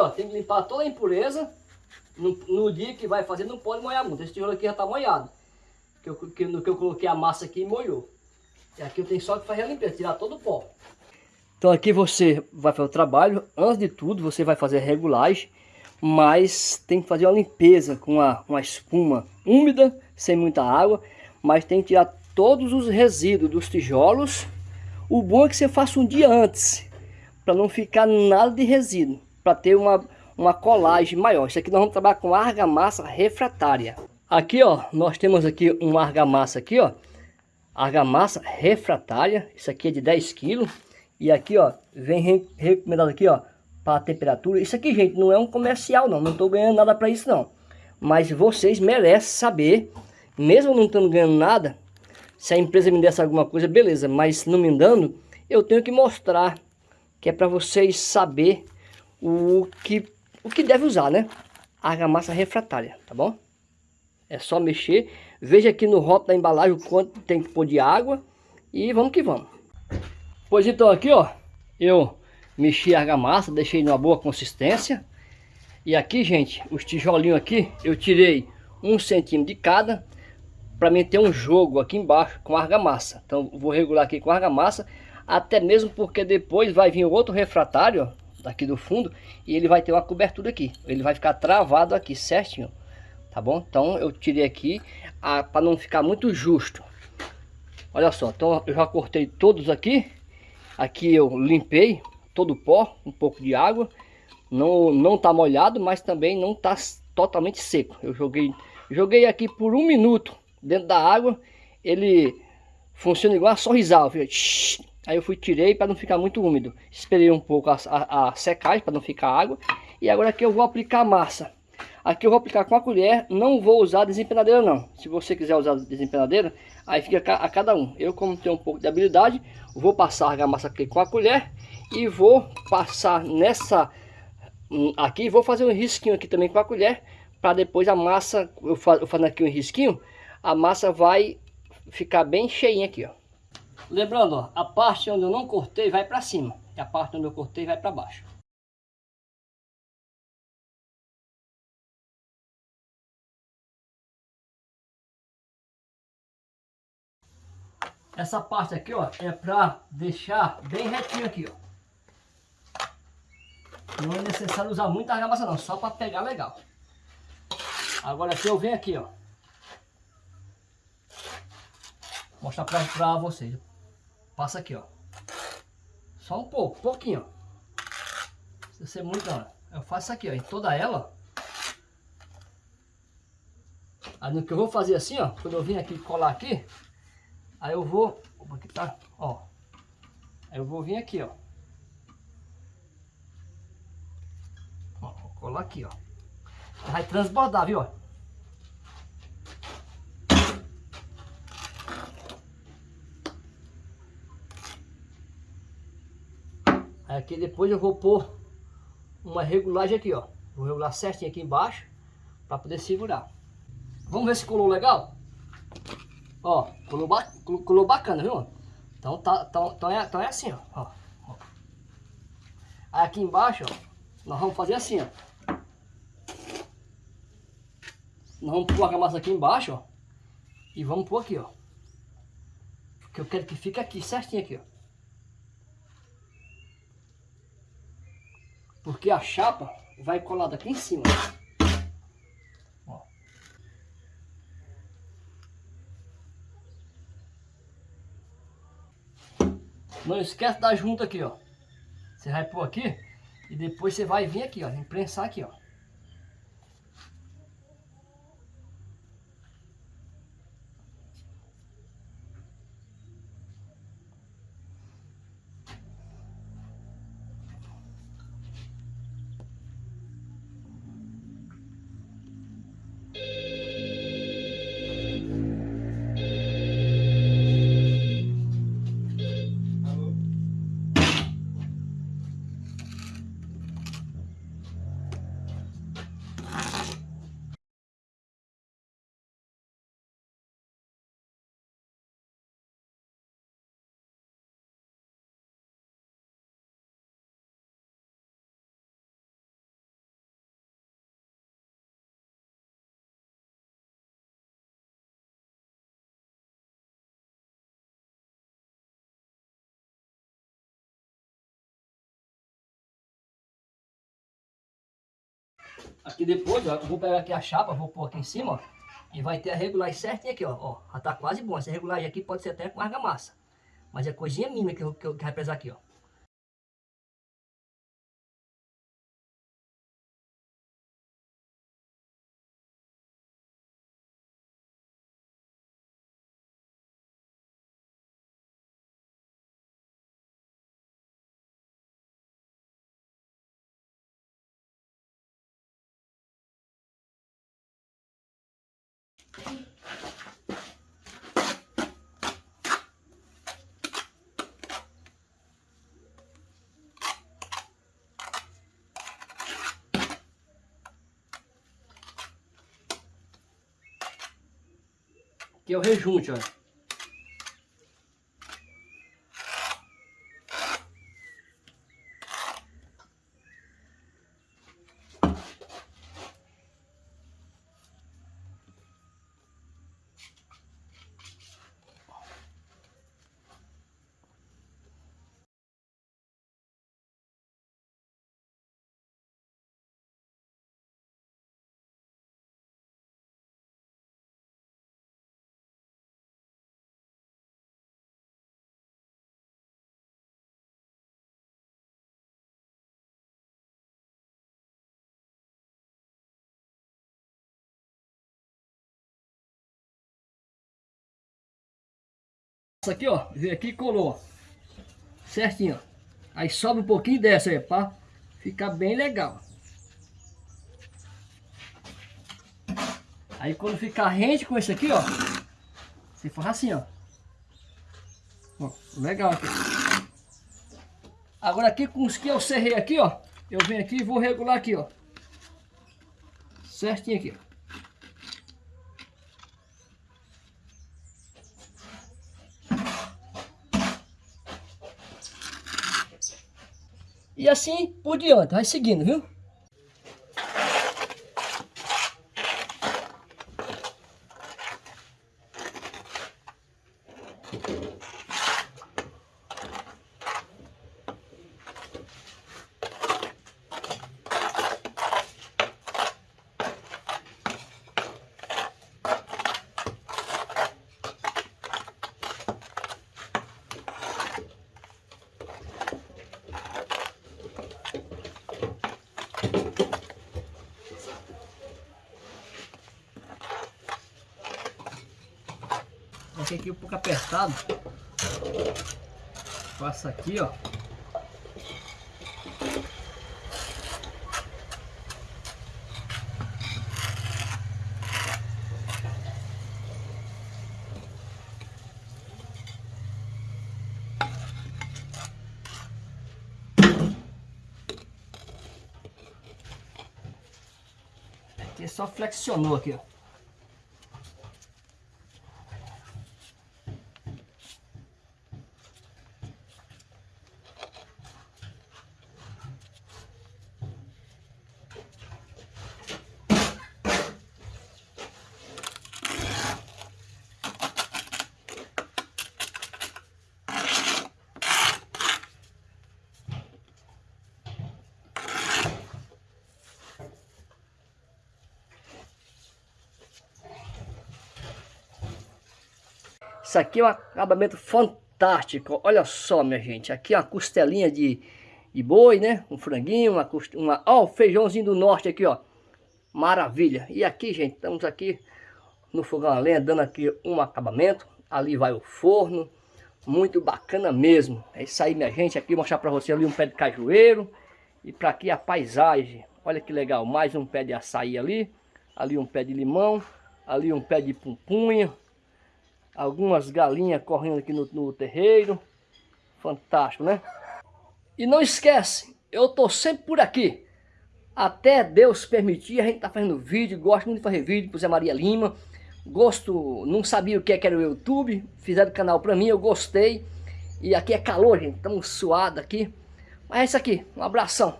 Ó, tem que limpar toda a impureza. No, no dia que vai fazer, não pode molhar muito. Esse tijolo aqui já tá molhado. Que eu, que, no que eu coloquei a massa aqui, molhou. E aqui eu tenho só que fazer a limpeza, tirar todo o pó. Então aqui você vai fazer o trabalho. Antes de tudo, você vai fazer a regulagem. Mas tem que fazer uma limpeza com uma, uma espuma úmida, sem muita água. Mas tem que tirar todos os resíduos dos tijolos. O bom é que você faça um dia antes. Para não ficar nada de resíduo. Para ter uma, uma colagem maior. Isso aqui nós vamos trabalhar com argamassa refratária. Aqui ó, nós temos aqui um argamassa aqui ó. Argamassa refratária. Isso aqui é de 10 quilos. E aqui ó, vem recomendado aqui ó. Para temperatura. Isso aqui gente, não é um comercial não. Não estou ganhando nada para isso não. Mas vocês merecem saber. Mesmo não estando ganhando nada. Se a empresa me desse alguma coisa, beleza. Mas não me dando, eu tenho que mostrar. Que é para vocês saber o que, o que deve usar, né? Argamassa refratária, tá bom? É só mexer. Veja aqui no rótulo da embalagem o quanto tem que pôr de água. E vamos que vamos. Pois então aqui, ó. Eu mexi a argamassa, deixei numa boa consistência. E aqui, gente, os tijolinhos aqui, eu tirei um centímetro de cada para mim ter um jogo aqui embaixo com argamassa. Então vou regular aqui com argamassa, até mesmo porque depois vai vir outro refratário, ó, daqui do fundo, e ele vai ter uma cobertura aqui. Ele vai ficar travado aqui certinho, tá bom? Então eu tirei aqui para não ficar muito justo. Olha só, então eu já cortei todos aqui. Aqui eu limpei todo o pó, um pouco de água. Não, não tá molhado, mas também não tá totalmente seco. Eu joguei, joguei aqui por um minuto dentro da água, ele funciona igual a sorrisal. Aí eu fui tirei para não ficar muito úmido. Esperei um pouco a, a, a secagem para não ficar água. E agora aqui eu vou aplicar a massa. Aqui eu vou aplicar com a colher, não vou usar desempenadeira não. Se você quiser usar desempenadeira, aí fica a cada um. Eu como tenho um pouco de habilidade, vou passar a argamassa aqui com a colher e vou passar nessa hum, aqui, vou fazer um risquinho aqui também com a colher, para depois a massa, eu fazendo aqui um risquinho, a massa vai ficar bem cheinha aqui, ó. Lembrando, ó, a parte onde eu não cortei vai para cima. E a parte onde eu cortei vai para baixo. Essa parte aqui, ó, é para deixar bem retinho aqui, ó. Não é necessário usar muita argamassa não, só para pegar legal. Agora aqui eu venho aqui, ó. mostrar pra vocês. Passa aqui, ó. Só um pouco, pouquinho, ó. Se ser muito, ó. Eu faço aqui, ó, em toda ela. Aí no que eu vou fazer assim, ó, quando eu vim aqui colar aqui, aí eu vou, aqui tá, ó. Aí eu vou vir aqui, ó. Ó, vou colar aqui, ó. Vai transbordar, viu, ó. Aqui depois eu vou pôr uma regulagem aqui, ó. Vou regular certinho aqui embaixo para poder segurar. Vamos ver se colou legal? Ó, colou, ba colou bacana, viu? Então, tá, então, então, é, então é assim, ó. ó. Aqui embaixo, ó, nós vamos fazer assim, ó. Nós vamos pôr a massa aqui embaixo, ó. E vamos pôr aqui, ó. Porque eu quero que fique aqui, certinho aqui, ó. Porque a chapa vai colada aqui em cima. Ó. Não esquece da junta aqui, ó. Você vai pôr aqui e depois você vai vir aqui, ó. Imprensar aqui, ó. Aqui depois, ó, vou pegar aqui a chapa, vou pôr aqui em cima, ó. E vai ter a regulagem certinha aqui, ó. ó já tá quase bom. Essa regulagem aqui pode ser até com argamassa. Mas é coisinha mínima que, eu, que, eu, que vai pesar aqui, ó. Aqui é o rejunte, olha. Isso aqui, ó, veio aqui e colou, certinho, ó. Aí sobe um pouquinho dessa aí, pra ficar bem legal. Aí quando ficar rente com esse aqui, ó, você faz assim, ó. ó legal aqui. Agora aqui com os que eu serrei aqui, ó, eu venho aqui e vou regular aqui, ó. Certinho aqui, ó. E assim por diante, vai seguindo, viu? Aqui um pouco apertado. Passa aqui, ó. Aqui só flexionou aqui, ó. Isso aqui é um acabamento fantástico. Olha só, minha gente. Aqui é uma costelinha de, de boi, né? Um franguinho, uma, uma... Ó, o feijãozinho do norte aqui, ó. Maravilha. E aqui, gente, estamos aqui no fogão a lenha, dando aqui um acabamento. Ali vai o forno. Muito bacana mesmo. É isso aí, minha gente. Aqui mostrar para você ali um pé de cajueiro. E para aqui a paisagem. Olha que legal. Mais um pé de açaí ali. Ali um pé de limão. Ali um pé de pupunha algumas galinhas correndo aqui no, no terreiro. Fantástico, né? E não esquece, eu tô sempre por aqui. Até Deus permitir, a gente tá fazendo vídeo, gosto muito de fazer vídeo pro Zé Maria Lima. Gosto, não sabia o que, é que era o YouTube, fizeram o canal pra mim, eu gostei. E aqui é calor, gente, estamos suados aqui. Mas é isso aqui, um abração.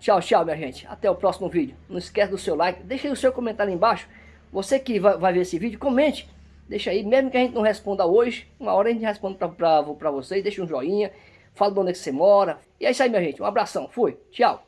Tchau, tchau, minha gente. Até o próximo vídeo. Não esquece do seu like, deixa aí o seu comentário aí embaixo. Você que vai ver esse vídeo, comente Deixa aí, mesmo que a gente não responda hoje, uma hora a gente responde pra vocês, deixa um joinha, fala de onde é que você mora. E é isso aí, minha gente, um abração, fui, tchau.